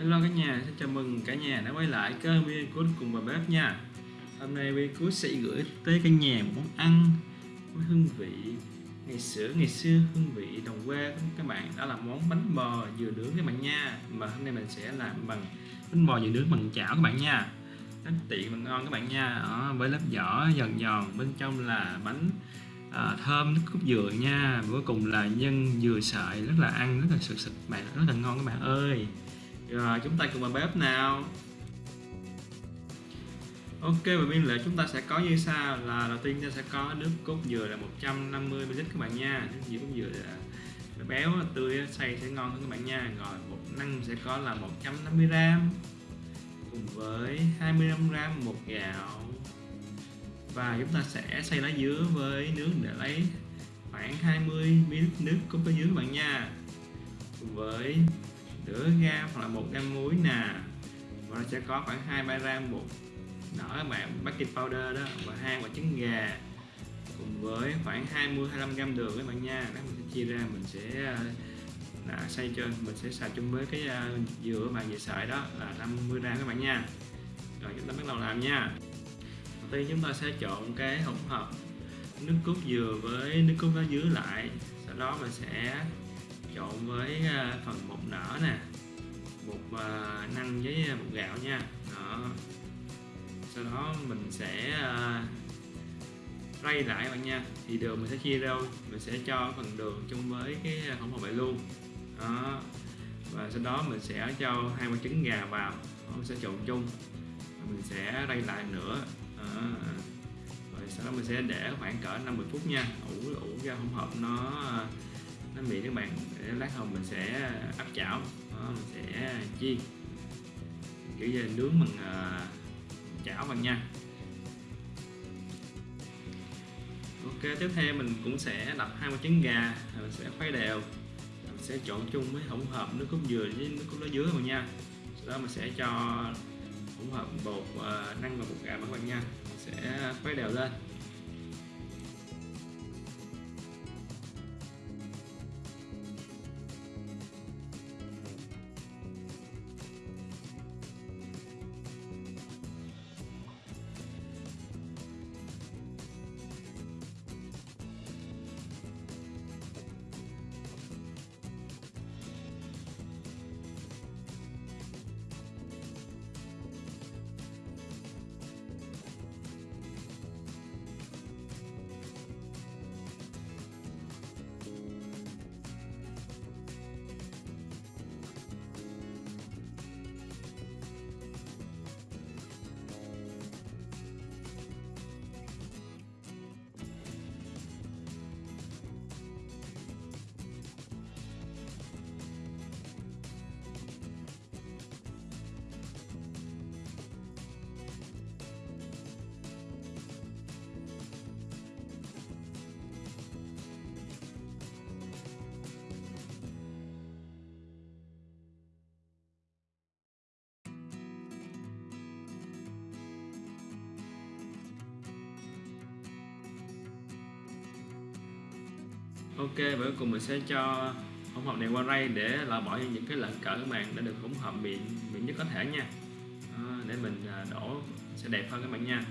Hello cả nhà, xin chào mừng cả nhà đã quay lại kênh Vincook cùng bà bếp nha. Hôm nay Vincook sẽ gửi tới cả nhà một món ăn với hương vị ngày xưa ngày xưa hương vị đồng quê của các bạn. Đó là món bánh bò dừa nướng các bạn nha. Mà hôm nay mình sẽ làm bằng bánh bò dừa nướng bằng chảo các bạn nha. Rất tiện và ngon các bạn nha. Đó, với lớp vỏ giòn giòn bên trong là bánh à, thơm nước cốt dừa nha. Cuối cùng là nhân dừa sợi rất là ăn rất là sực sực bạn rất là ngon các bạn ơi rồi, chúng ta cùng vào bếp nào. Ok, và biên lệ chúng ta sẽ có như sau là đầu tiên ta sẽ có nước cốt dừa là 150 ml các bạn nha. Nước dừa cốt dừa là béo, tươi, xay sẽ ngon hơn các bạn nha. Rồi bột năng sẽ có là 150 g cùng với 25 g bột gạo. Và chúng ta sẽ xay lá dứa với nước để lấy khoảng 20 ml nước cốt lá dứa các bạn nha. Cùng với nửa gram hoặc là một gam muối nè. Và sẽ có khoảng hai, ba gram bột nở các bạn baking powder đó, và hai quả trứng gà cùng với khoảng 20 25 gram đường các bạn nha. Đó, mình sẽ chia ra, mình sẽ ờ, là xay cho, mình sẽ xào chung với cái ờ, dừa bạn dừa sợi đó là 50 gram các bạn nha. Rồi, chúng ta bắt đầu làm nha. Đầu tiên chúng ta sẽ trộn cái hỗn hợp nước cốt dừa với nước cốt lá dứa lại. Sau đó mình sẽ trộn với à, phần bột nở nè bột à, năng với bột gạo nha. Đó. Sau đó mình sẽ uh, rây lại bạn nha. Thì đường mình sẽ chia ra mình sẽ cho phần đường chung với cái hỗn hợp vậy luôn. Đó. Và sau đó mình sẽ cho hai quả trứng gà vào mình sẽ trộn chung. Mình sẽ rây lại nữa. Đó. rồi sau đó mình sẽ để khoảng cỡ 50 phút nha ủ ủ ra hỗn hợp nó nó mịn các bạn để lát hồng mình sẽ à, áp chảo đó, mình sẽ chiên. Kiểu như nướng bằng uh, chảo bằng nha. Ok tiếp theo mình cũng sẽ đập hai quả trứng gà mình sẽ khuấy đều. Mình sẽ trộn chung với hỗn hợp nước cốt dừa với nước cốt lá dứa các bạn nha. Sau đó mình sẽ cho hỗn hợp bột uh, năng và bột gà các bạn nha. Mình sẽ khuấy đều lên. Ok và cuối cùng mình sẽ cho hỗn hợp này qua rây để loại bỏ những cái lợn cỡ các bạn để được hỗn hợp mịn mịn nhất có thể nha. À, để mình à, đổ sẽ đẹp hơn các bạn nha.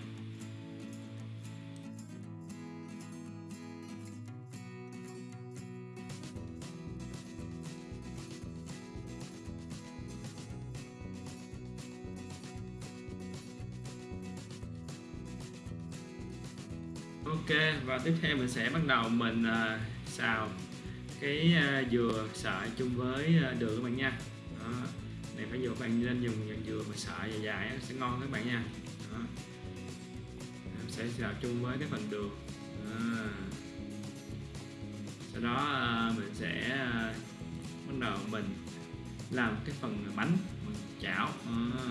Ok và tiếp theo mình sẽ bắt đầu mình uh, xào cái uh, dừa sợi chung với uh, đường các bạn nha đó. này phải dừa các bạn nên dùng những dừa mà sợi dài dài sẽ ngon các bạn nha đó. sẽ xào chung với cái phần đường đó. sau đó uh, mình sẽ uh, bắt đầu mình làm cái phần bánh mình chảo đó.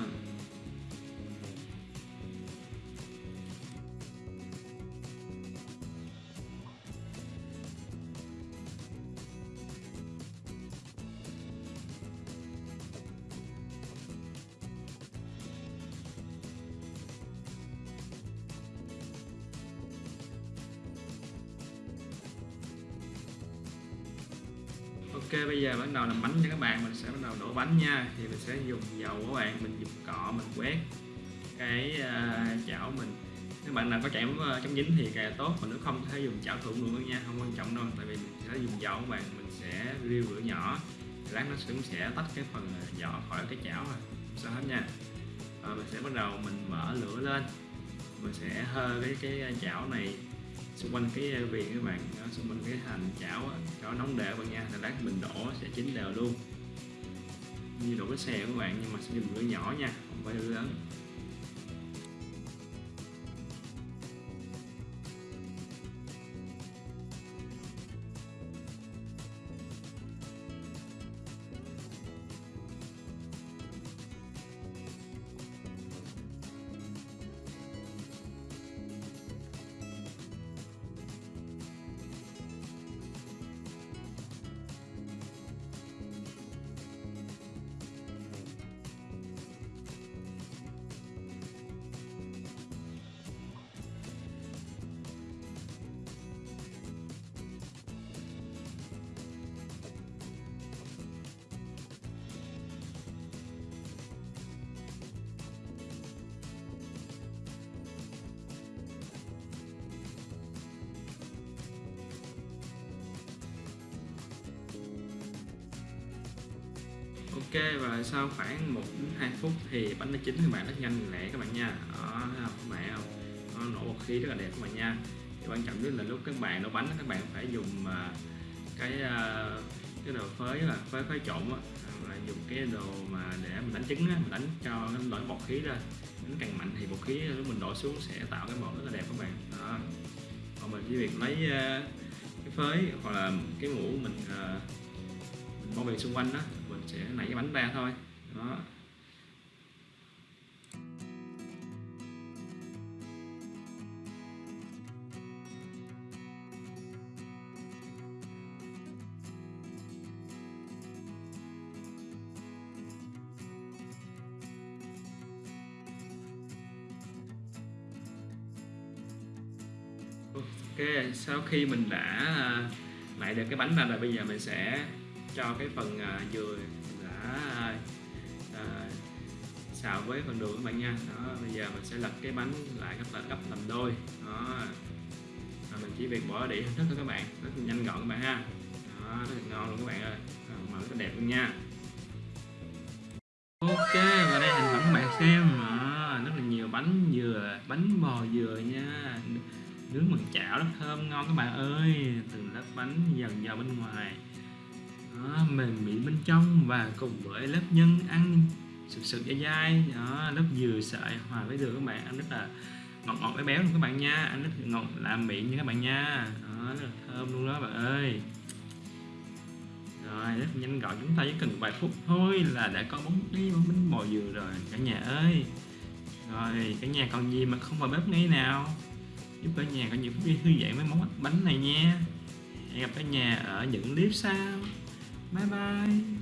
Ok bây giờ bắt đầu làm bánh cho các bạn. Mình sẽ bắt đầu đổ bánh nha. Thì mình sẽ dùng dầu các bạn. Mình dùng cọ mình quét cái uh, chảo mình. Nếu bạn nào có chảo uh, chống dính thì càng tốt. Mà nếu không có thể dùng chảo thượng luôn nha. Không quan trọng đâu. Tại vì mình sẽ dùng dầu các bạn. Mình sẽ riêu lửa nhỏ. Lát nó cũng sẽ tách cái phần à, vỏ khỏi cái chảo rồi sao hết nha. Rồi mình sẽ bắt đầu mình mở lửa lên. Mình sẽ hơ cái cái chảo này xung quanh cái viền các bạn đó, xung quanh cái hành chảo cho nóng đều bạn nha rồi lát mình đổ sẽ chín đều luôn. Như đổ cái xe các bạn nhưng mà sẽ dùng lửa nhỏ nha không phải lửa lớn. Ok, và sau khoảng 1 đến 2 phút thì bánh nó chín thì bạn rất nhanh lẹ các bạn nha. Đó thấy không các bạn không? Nó nổ bọt khí rất là đẹp các bạn nha. Thì quan trọng nhất là lúc các bạn nấu bánh các bạn phải dùng à, cái à, cái đồ phới là phới phới trộn á. Là dùng cái đồ mà để mình đánh trứng á, mình đánh cho nó nổi bọt khí ra. Đánh càng mạnh thì bọt khí lúc mình đổ xuống sẽ tạo cái bọt rất là đẹp các bạn. Đó. Còn mình chỉ việc lấy à, cái phới hoặc là cái mũ mình mình bao bì xung quanh đó sẽ nảy cái bánh ra thôi. Đó. Ok, sau khi mình đã à, lại được cái bánh ra rồi bây giờ mình sẽ cho cái phần à, dừa đã à, xào với phần đường các bạn nha. Đó bây giờ mình sẽ lật cái bánh lại gấp là gấp làm đôi. Đó. À, mình chỉ việc bỏ đĩa hình thức thôi các bạn. Rất là nhanh gọn các bạn ha. Đó rất là ngon luôn các bạn ơi. Màu rất là đẹp luôn nha. Ok và đây hình ảnh các bạn xem. À, rất là nhiều bánh dừa bánh bò dừa nha. Nướng bằng chảo rất thơm ngon các bạn ơi. Từng lớp bánh dần vào bên ngoài đó, mềm mịn bên trong và cùng với lớp nhân ăn sực sực dai dai. Đó lớp dừa sợi hòa với đường các bạn ăn rất là ngọt ngọt béo béo luôn các bạn nha. Ăn rất ngọt làm miệng nha các bạn nha. Đó rất là thơm luôn đó bạn ơi. Rồi rất nhanh gọn chúng ta chỉ cần vài phút thôi là đã có bóng đi bánh bánh bò dừa rồi cả nhà ơi. Rồi cả nhà còn gì mà không vào bếp ngay nào? Giúp cả nhà có những phút thư giãn với món bánh này nha. Hẹn gặp cả nhà ở những clip sau. 拜拜。